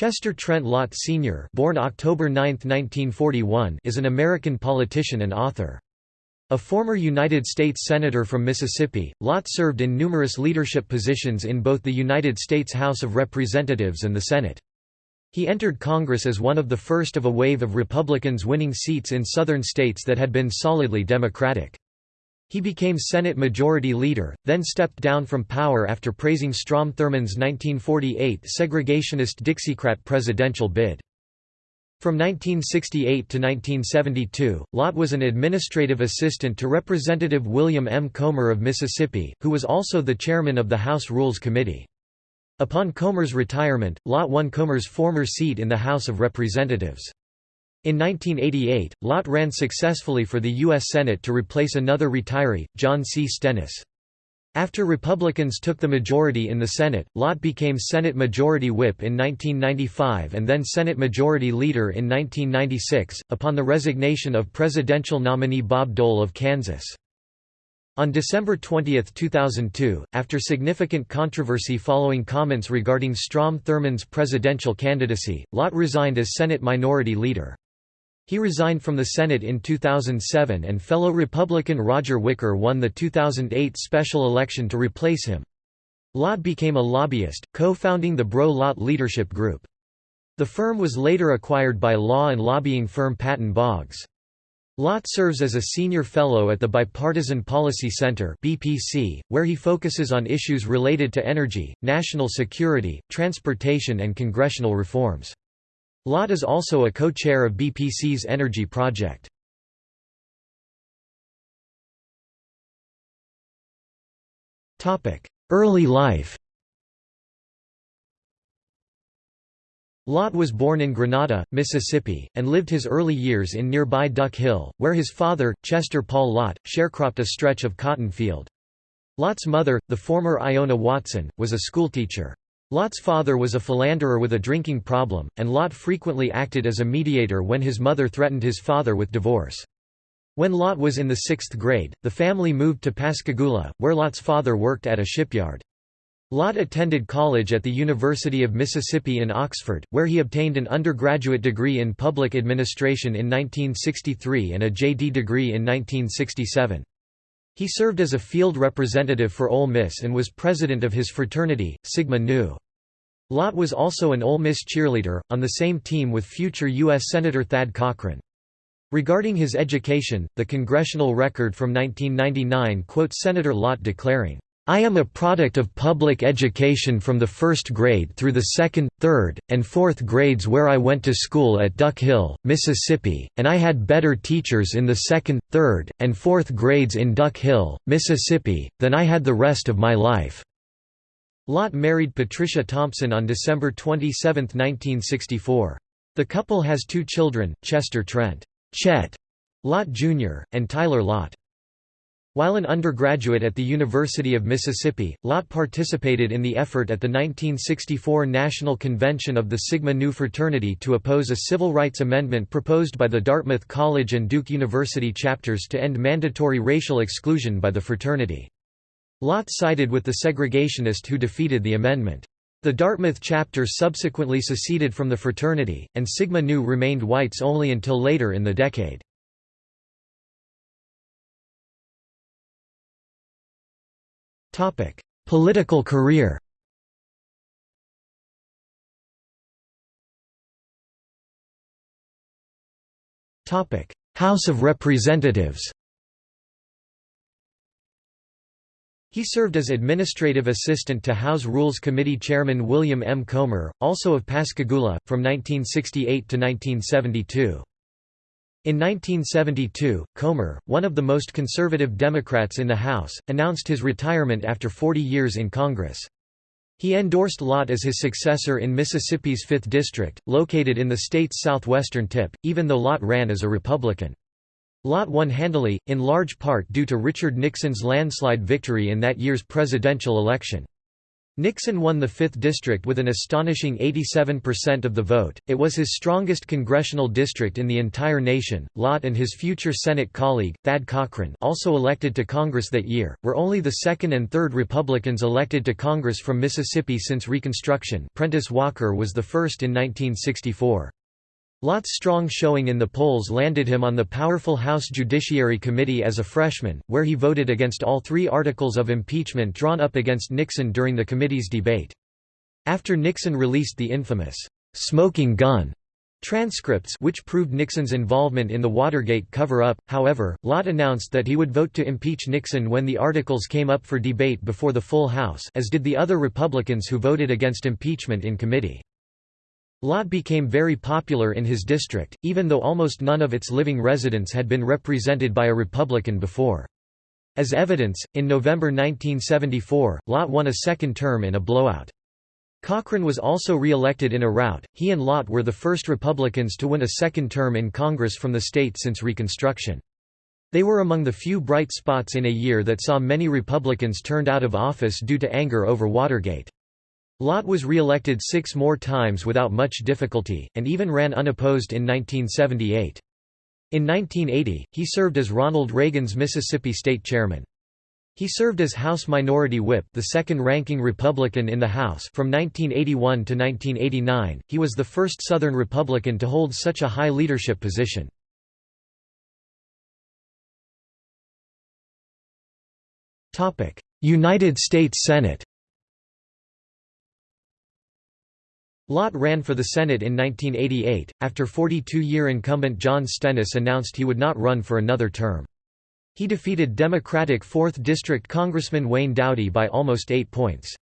Chester Trent Lott Sr. born October 9, 1941, is an American politician and author. A former United States Senator from Mississippi, Lott served in numerous leadership positions in both the United States House of Representatives and the Senate. He entered Congress as one of the first of a wave of Republicans winning seats in southern states that had been solidly Democratic. He became Senate Majority Leader, then stepped down from power after praising Strom Thurmond's 1948 segregationist Dixiecrat presidential bid. From 1968 to 1972, Lott was an administrative assistant to Representative William M. Colmer of Mississippi, who was also the chairman of the House Rules Committee. Upon Colmer's retirement, Lott won Colmer's former seat in the House of Representatives. In 1988, Lott ran successfully for the U.S. Senate to replace another retiree, John C. Stennis. After Republicans took the majority in the Senate, Lott became Senate Majority Whip in 1995 and then Senate Majority Leader in 1996, upon the resignation of presidential nominee Bob Dole of Kansas. On December 20, 2002, after significant controversy following comments regarding Strom Thurmond's presidential candidacy, Lott resigned as Senate Minority Leader. He resigned from the Senate in 2007 and fellow Republican Roger Wicker won the 2008 special election to replace him. Lott became a lobbyist, co-founding the Breaux-Lott Leadership Group. The firm was later acquired by law and lobbying firm Patton Boggs. Lott serves as a senior fellow at the Bipartisan Policy Center (BPC), where he focuses on issues related to energy, national security, transportation and congressional reforms. Lott is also a co-chair of BPC's Energy Project. Early life Lott was born in Grenada, Mississippi, and lived his early years in nearby Duck Hill, where his father, Chester Paul Lott, sharecropped a stretch of cotton field. Lott's mother, the former Iona Watson, was a schoolteacher. Lott's father was a philanderer with a drinking problem, and Lott frequently acted as a mediator when his mother threatened his father with divorce. When Lott was in the sixth grade, the family moved to Pascagoula, where Lott's father worked at a shipyard. Lott attended college at the University of Mississippi in Oxford, where he obtained an undergraduate degree in public administration in 1963 and a JD degree in 1967. He served as a field representative for Ole Miss and was president of his fraternity, Sigma Nu. Lott was also an Ole Miss cheerleader, on the same team with future U.S. Senator Thad Cochran. Regarding his education, the Congressional Record from 1999 quotes Senator Lott declaring, I am a product of public education from the first grade through the second, third, and fourth grades where I went to school at Duck Hill, Mississippi, and I had better teachers in the second, third, and fourth grades in Duck Hill, Mississippi, than I had the rest of my life." Lott married Patricia Thompson on December 27, 1964. The couple has two children, Chester Trent Chet Lott Jr., and Tyler Lott. While an undergraduate at the University of Mississippi, Lott participated in the effort at the 1964 National Convention of the Sigma Nu fraternity to oppose a civil rights amendment proposed by the Dartmouth College and Duke University chapters to end mandatory racial exclusion by the fraternity. Lott sided with the segregationist who defeated the amendment. The Dartmouth chapter subsequently seceded from the fraternity, and Sigma Nu remained whites only until later in the decade. Political career House of Representatives He served as administrative assistant to House Rules Committee Chairman William M. Colmer, also of Pascagoula, from 1968 to 1972. In 1972, Colmer, one of the most conservative Democrats in the House, announced his retirement after 40 years in Congress. He endorsed Lott as his successor in Mississippi's 5th District, located in the state's southwestern tip, even though Lott ran as a Republican. Lott won handily, in large part due to Richard Nixon's landslide victory in that year's presidential election. Nixon won the 5th district with an astonishing 87% of the vote. It was his strongest congressional district in the entire nation. Lott and his future Senate colleague, Thad Cochran, also elected to Congress that year, were only the second and third Republicans elected to Congress from Mississippi since Reconstruction. Prentice Walker was the first in 1964. Lott's strong showing in the polls landed him on the powerful House Judiciary Committee as a freshman, where he voted against all three articles of impeachment drawn up against Nixon during the committee's debate. After Nixon released the infamous, "'smoking gun' transcripts which proved Nixon's involvement in the Watergate cover-up, however, Lott announced that he would vote to impeach Nixon when the articles came up for debate before the full House as did the other Republicans who voted against impeachment in committee. Lott became very popular in his district, even though almost none of its living residents had been represented by a Republican before. As evidence, in November 1974, Lott won a second term in a blowout. Cochran was also re-elected in a rout. He and Lott were the first Republicans to win a second term in Congress from the state since Reconstruction. They were among the few bright spots in a year that saw many Republicans turned out of office due to anger over Watergate. Lott was re-elected six more times without much difficulty, and even ran unopposed in 1978. In 1980, he served as Ronald Reagan's Mississippi State Chairman. He served as House Minority Whip the second-ranking Republican in the House from 1981 to 1989, he was the first Southern Republican to hold such a high leadership position. United States Senate Lott ran for the Senate in 1988, after 42-year incumbent John Stennis announced he would not run for another term. He defeated Democratic 4th District Congressman Wayne Dowdy by almost eight points.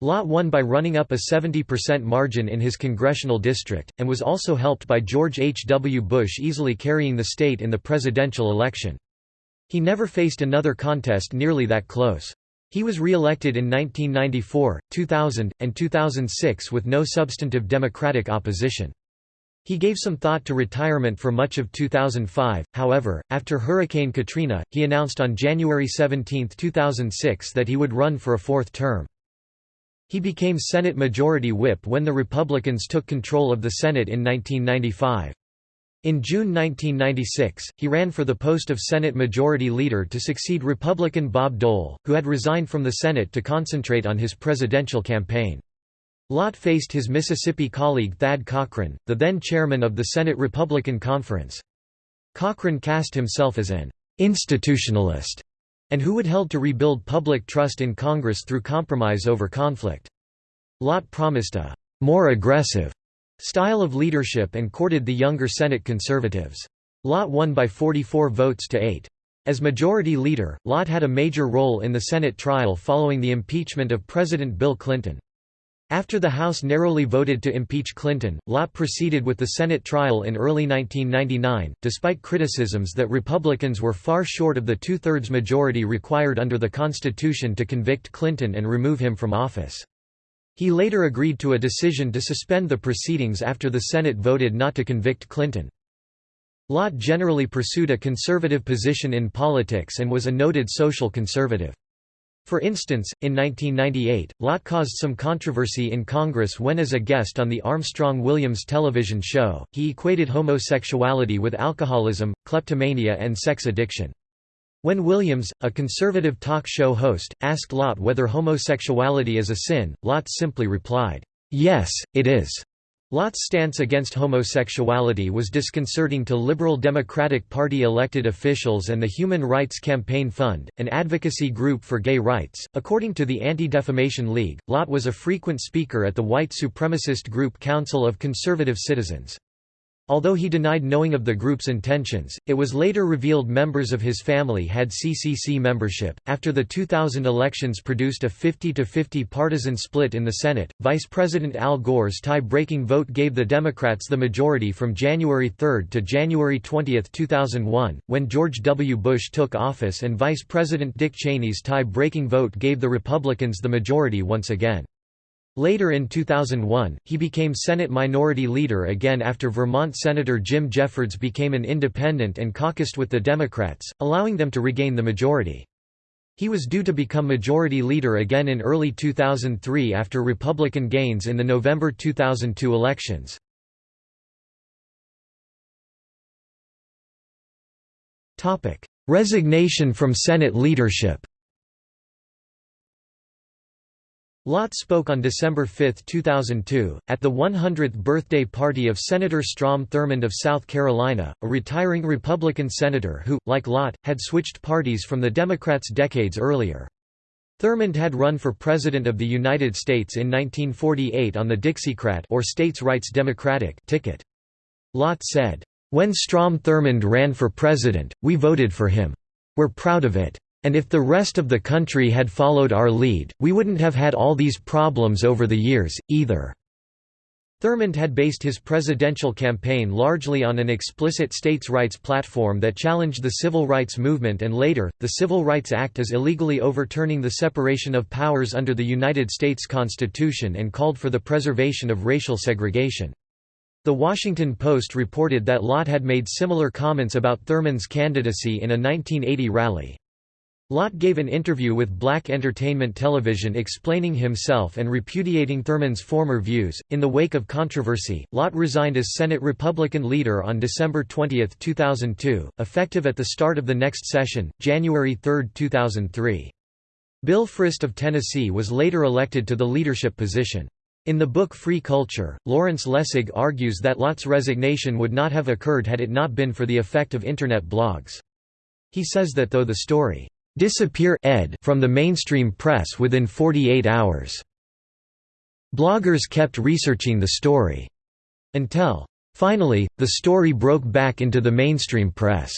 Lott won by running up a 70% margin in his congressional district, and was also helped by George H. W. Bush easily carrying the state in the presidential election. He never faced another contest nearly that close. He was re-elected in 1994, 2000, and 2006 with no substantive Democratic opposition. He gave some thought to retirement for much of 2005, however, after Hurricane Katrina, he announced on January 17, 2006 that he would run for a fourth term. He became Senate Majority Whip when the Republicans took control of the Senate in 1995. In June 1996, he ran for the post of Senate Majority Leader to succeed Republican Bob Dole, who had resigned from the Senate to concentrate on his presidential campaign. Lott faced his Mississippi colleague Thad Cochran, the then chairman of the Senate Republican Conference. Cochran cast himself as an institutionalist and who would help to rebuild public trust in Congress through compromise over conflict. Lott promised a more aggressive style of leadership and courted the younger Senate conservatives. Lott won by 44 votes to 8. As Majority Leader, Lott had a major role in the Senate trial following the impeachment of President Bill Clinton. After the House narrowly voted to impeach Clinton, Lott proceeded with the Senate trial in early 1999, despite criticisms that Republicans were far short of the two-thirds majority required under the Constitution to convict Clinton and remove him from office. He later agreed to a decision to suspend the proceedings after the Senate voted not to convict Clinton. Lott generally pursued a conservative position in politics and was a noted social conservative. For instance, in 1998, Lott caused some controversy in Congress when as a guest on the Armstrong-Williams television show, he equated homosexuality with alcoholism, kleptomania and sex addiction. When Williams, a conservative talk show host, asked Lott whether homosexuality is a sin, Lott simply replied, "'Yes, it is'." Lott's stance against homosexuality was disconcerting to Liberal Democratic Party elected officials and the Human Rights Campaign Fund, an advocacy group for gay rights. According to the Anti-Defamation League, Lott was a frequent speaker at the white supremacist group Council of Conservative Citizens. Although he denied knowing of the group's intentions, it was later revealed members of his family had CCC membership. After the 2000 elections produced a 50 50 partisan split in the Senate, Vice President Al Gore's tie breaking vote gave the Democrats the majority from January 3 to January 20, 2001, when George W. Bush took office, and Vice President Dick Cheney's tie breaking vote gave the Republicans the majority once again. Later in 2001, he became Senate Minority Leader again after Vermont Senator Jim Jeffords became an independent and caucused with the Democrats, allowing them to regain the majority. He was due to become majority leader again in early 2003 after Republican gains in the November 2002 elections. Resignation from Senate leadership Lott spoke on December 5, 2002, at the 100th birthday party of Senator Strom Thurmond of South Carolina, a retiring Republican senator who, like Lott, had switched parties from the Democrats decades earlier. Thurmond had run for President of the United States in 1948 on the Dixiecrat or States Rights Democratic ticket. Lott said, "...when Strom Thurmond ran for president, we voted for him. We're proud of it." And if the rest of the country had followed our lead, we wouldn't have had all these problems over the years, either." Thurmond had based his presidential campaign largely on an explicit states' rights platform that challenged the civil rights movement and later, the Civil Rights Act as illegally overturning the separation of powers under the United States Constitution and called for the preservation of racial segregation. The Washington Post reported that Lott had made similar comments about Thurmond's candidacy in a 1980 rally. Lott gave an interview with Black Entertainment Television explaining himself and repudiating Thurmond's former views. In the wake of controversy, Lott resigned as Senate Republican leader on December 20, 2002, effective at the start of the next session, January 3, 2003. Bill Frist of Tennessee was later elected to the leadership position. In the book Free Culture, Lawrence Lessig argues that Lott's resignation would not have occurred had it not been for the effect of Internet blogs. He says that though the story disappear ed from the mainstream press within 48 hours. Bloggers kept researching the story. Until, finally, the story broke back into the mainstream press.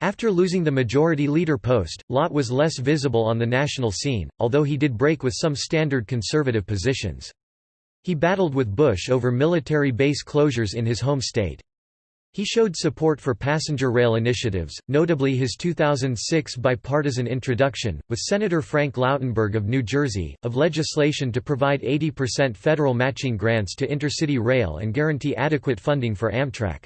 After losing the majority leader post, Lott was less visible on the national scene, although he did break with some standard conservative positions. He battled with Bush over military base closures in his home state. He showed support for passenger rail initiatives, notably his 2006 bipartisan introduction, with Senator Frank Lautenberg of New Jersey, of legislation to provide 80% federal matching grants to intercity rail and guarantee adequate funding for Amtrak.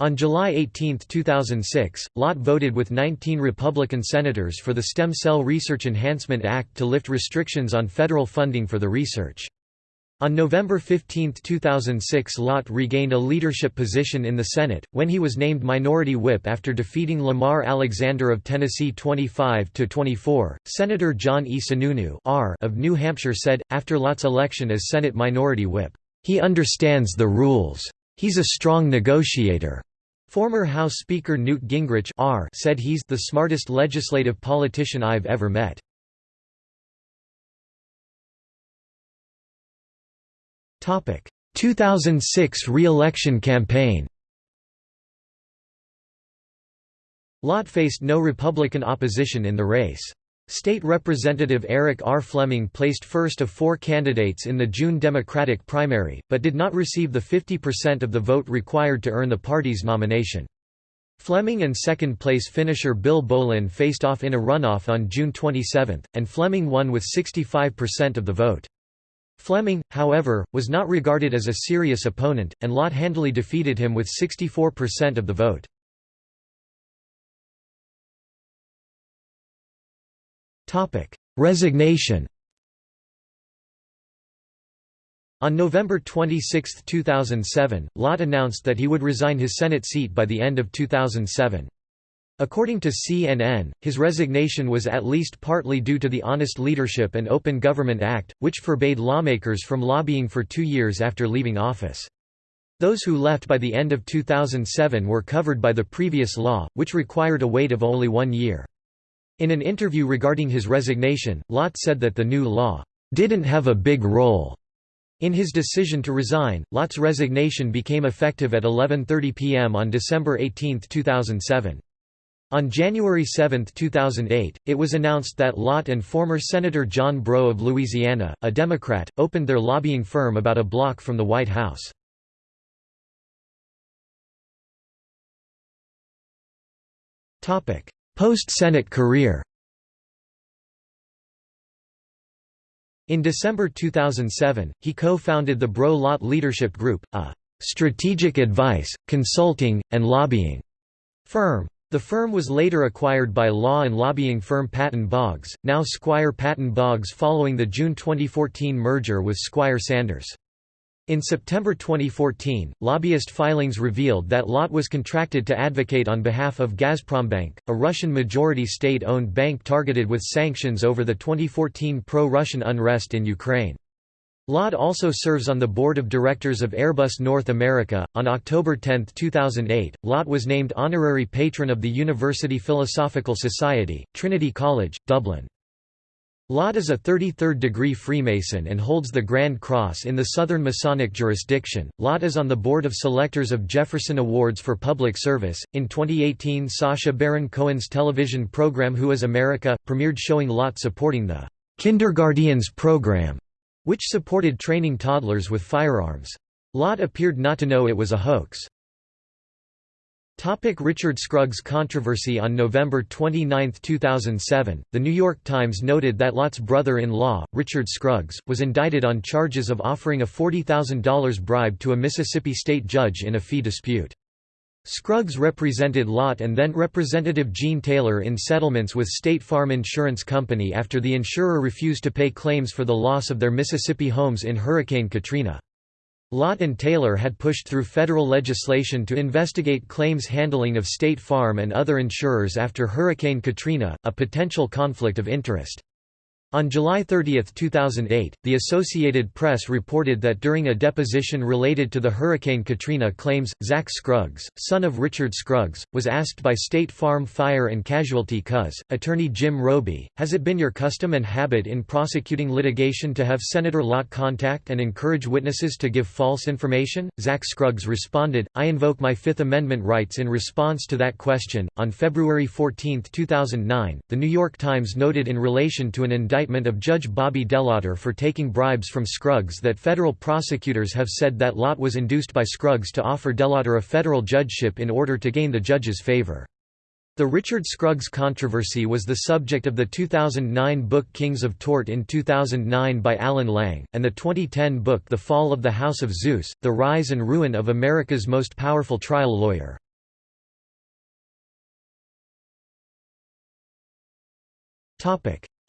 On July 18, 2006, Lott voted with 19 Republican senators for the Stem Cell Research Enhancement Act to lift restrictions on federal funding for the research. On November 15, 2006 Lott regained a leadership position in the Senate, when he was named Minority Whip after defeating Lamar Alexander of Tennessee 25–24. Senator John E. Sununu of New Hampshire said, after Lott's election as Senate Minority Whip, "...he understands the rules. He's a strong negotiator." Former House Speaker Newt Gingrich said he's the smartest legislative politician I've ever met. 2006 re-election campaign Lott faced no Republican opposition in the race. State Representative Eric R. Fleming placed first of four candidates in the June Democratic primary, but did not receive the 50% of the vote required to earn the party's nomination. Fleming and second-place finisher Bill Bolin faced off in a runoff on June 27, and Fleming won with 65% of the vote. Fleming, however, was not regarded as a serious opponent, and Lott handily defeated him with 64% of the vote. Resignation On November 26, 2007, Lott announced that he would resign his Senate seat by the end of 2007. According to CNN, his resignation was at least partly due to the Honest Leadership and Open Government Act, which forbade lawmakers from lobbying for two years after leaving office. Those who left by the end of 2007 were covered by the previous law, which required a wait of only one year. In an interview regarding his resignation, Lott said that the new law didn't have a big role. In his decision to resign, Lott's resignation became effective at 11.30 p.m. on December 18, 2007. On January 7, 2008, it was announced that Lott and former Senator John Breaux of Louisiana, a Democrat, opened their lobbying firm about a block from the White House. Post-Senate career In December 2007, he co-founded the Breaux Lott Leadership Group, a «strategic advice, consulting, and lobbying» firm. The firm was later acquired by law and lobbying firm Patton Boggs, now Squire Patton Boggs following the June 2014 merger with Squire Sanders. In September 2014, lobbyist filings revealed that Lott was contracted to advocate on behalf of Gazprombank, a Russian majority state-owned bank targeted with sanctions over the 2014 pro-Russian unrest in Ukraine. Lott also serves on the board of directors of Airbus North America. On October 10, 2008, Lott was named honorary patron of the University Philosophical Society, Trinity College, Dublin. Lott is a 33rd degree Freemason and holds the Grand Cross in the Southern Masonic jurisdiction. Lott is on the board of selectors of Jefferson Awards for Public Service. In 2018, Sacha Baron Cohen's television program Who is America premiered showing Lott supporting the Kinderguardians program which supported training toddlers with firearms. Lott appeared not to know it was a hoax. Topic Richard Scruggs controversy On November 29, 2007, The New York Times noted that Lott's brother-in-law, Richard Scruggs, was indicted on charges of offering a $40,000 bribe to a Mississippi state judge in a fee dispute. Scruggs represented Lott and then Representative Gene Taylor in settlements with State Farm Insurance Company after the insurer refused to pay claims for the loss of their Mississippi homes in Hurricane Katrina. Lott and Taylor had pushed through federal legislation to investigate claims handling of State Farm and other insurers after Hurricane Katrina, a potential conflict of interest. On July 30, 2008, the Associated Press reported that during a deposition related to the Hurricane Katrina claims, Zach Scruggs, son of Richard Scruggs, was asked by State Farm Fire and Casualty CUS, attorney Jim Roby, has it been your custom and habit in prosecuting litigation to have Senator Lott contact and encourage witnesses to give false information? Zach Scruggs responded, I invoke my Fifth Amendment rights in response to that question. On February 14, 2009, The New York Times noted in relation to an indictment indictment of Judge Bobby DeLaughter for taking bribes from Scruggs that federal prosecutors have said that Lott was induced by Scruggs to offer DeLaughter a federal judgeship in order to gain the judge's favor. The Richard Scruggs controversy was the subject of the 2009 book Kings of Tort in 2009 by Alan Lange, and the 2010 book The Fall of the House of Zeus, The Rise and Ruin of America's Most Powerful Trial Lawyer.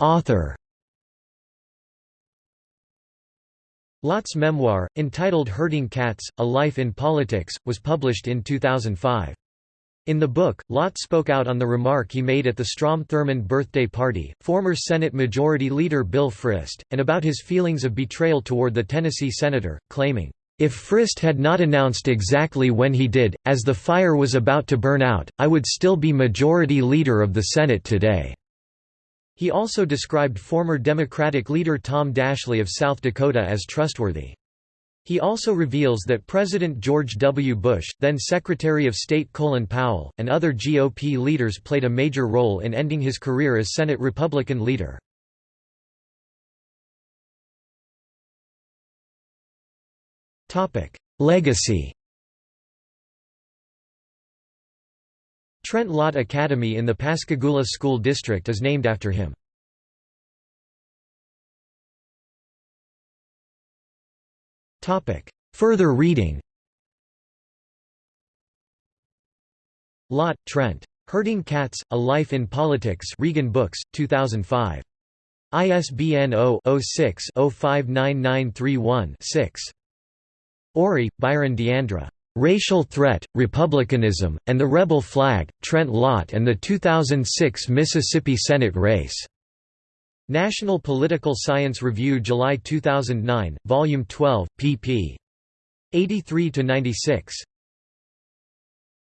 Author Lott's memoir, entitled Herding Cats, A Life in Politics, was published in 2005. In the book, Lott spoke out on the remark he made at the Strom Thurmond birthday party, former Senate Majority Leader Bill Frist, and about his feelings of betrayal toward the Tennessee senator, claiming, "...if Frist had not announced exactly when he did, as the fire was about to burn out, I would still be Majority Leader of the Senate today." He also described former Democratic leader Tom Daschle of South Dakota as trustworthy. He also reveals that President George W. Bush, then Secretary of State Colin Powell, and other GOP leaders played a major role in ending his career as Senate Republican leader. Legacy Trent Lott Academy in the Pascagoula School District is named after him. Further reading Lott, Trent. Herding Cats, A Life in Politics Regan Books, 2005. ISBN 0-06-059931-6. Ori, Byron Deandra. Racial Threat, Republicanism, and the Rebel Flag, Trent Lott and the 2006 Mississippi Senate Race. National Political Science Review July 2009, Volume 12, pp. 83–96.